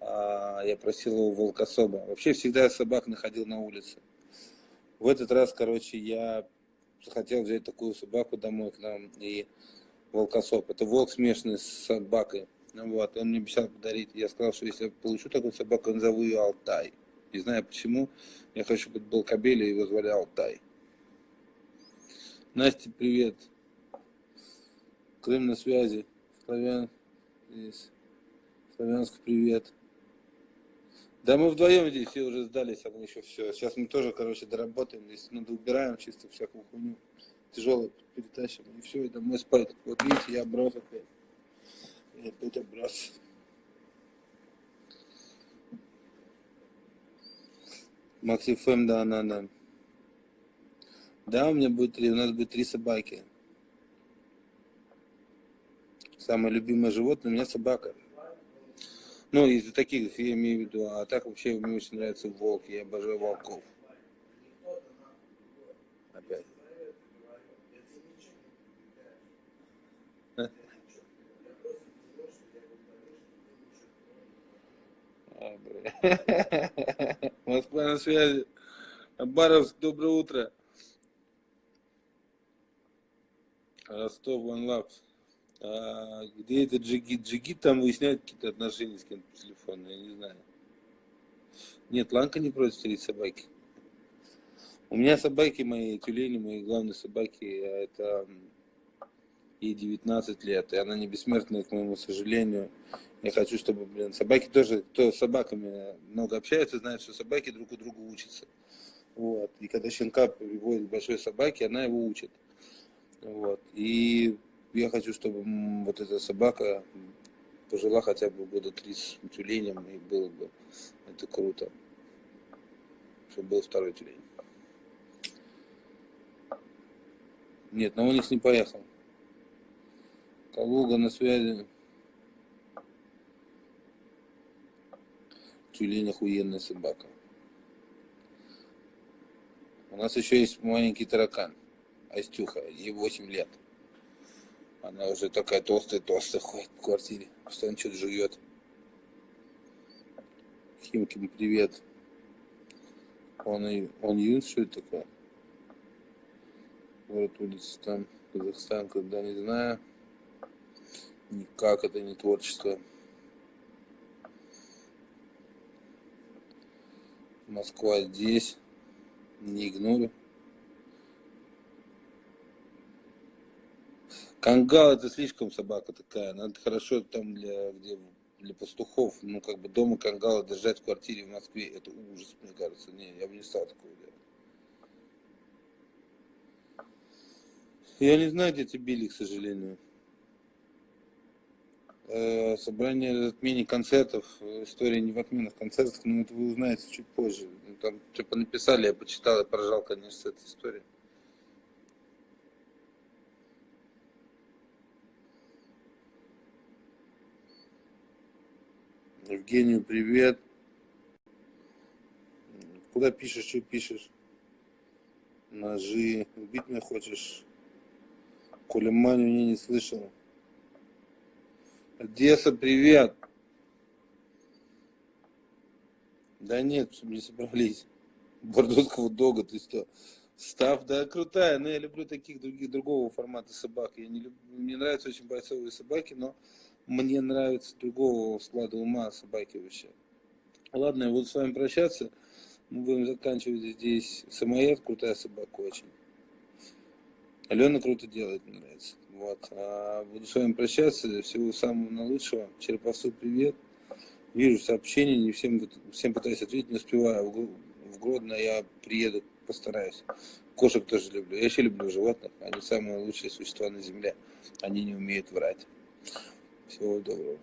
S2: А, я просил его волкособа. Вообще всегда собак находил на улице. В этот раз, короче, я захотел взять такую собаку домой к нам и волкосоп. Это волк смешанный с собакой. Вот, он мне обещал подарить. Я сказал, что если я получу такую собаку, назову ее Алтай. Не знаю почему. Я хочу, чтобы это был кобель, и его звали Алтай. Настя, привет. Крым на связи. Славян. Здесь. Славянск, привет. Да мы вдвоем здесь все уже сдались, а мы еще все. Сейчас мы тоже, короче, доработаем. Здесь надо убираем чисто всякую хуйню. Тяжелое перетащим. И все, и домой спать. Вот видите, я брос опять. Я опять оброс. Макси ФМ, да, да, да. Да, у меня будет три, у нас будет три собаки. Самое любимое животное у меня собака. Ну, из таких, я имею в виду, а так вообще мне очень нравится волк, я обожаю волков. Опять. А, бля. <laughs> Москва на связи. Баровск, доброе утро. Ростов, One Love. А, где это Джигит? Джигит там выясняет какие-то отношения с кем-то по телефону, я не знаю. Нет, Ланка не против стереть собаки. У меня собаки мои, тюлени, мои главные собаки, а это ей 19 лет, и она не бессмертная, к моему сожалению. Я хочу, чтобы, блин, собаки тоже, кто с собаками много общается, знает, что собаки друг у друга учатся. Вот. И когда щенка приводит к большой собаке, она его учит. Вот. И я хочу, чтобы вот эта собака пожила хотя бы года три с тюленем, и было бы это круто. Чтобы был второй тюлень. Нет, на Оникс не поехал. Калуга на связи. Тюлень охуенная собака. У нас еще есть маленький таракан. Астюха, ей 8 лет. Она уже такая толстая-толстая ходит в квартире. Постоянно что-то жует. Химкин, привет. Он, он Юн, что это такое? Город улица там, Казахстан, когда не знаю. Никак это не творчество. Москва здесь. Не игнорю. Кангал это слишком собака такая. Надо хорошо там для, где, для пастухов. Ну, как бы дома кангала держать в квартире в Москве. Это ужас, мне кажется. Не, я бы не стал такого делать. Я не знаю, где тебя били, к сожалению. Э, Собрание отмене концертов, э, история не в отменах концертов, но это вы узнаете чуть позже. Ну, Там типа написали, я почитал, я поржал, конечно, с этой историей. Евгению привет. Куда пишешь, что пишешь? Ножи. Убить меня хочешь? Коля Маню я не слышал. Одесса, привет. Да нет, не собрались. Бордоского дога, ты что? Став, да, крутая, но я люблю таких других, другого формата собак. Я не люблю, мне нравятся очень бойцовые собаки, но мне нравится другого склада ума собаки вообще. Ладно, я буду с вами прощаться. Мы будем заканчивать здесь. Самоед, крутая собака очень. Алена круто делает, мне нравится. Вот. А буду с вами прощаться. Всего самого наилучшего. Череповцу привет. Вижу сообщения, не всем, всем пытаюсь ответить, не успеваю. В Гро- В Гродно я приеду, постараюсь. Кошек тоже люблю. Я вообще люблю животных. Они самые лучшие существа на земле. Они не умеют врать. Всего доброго.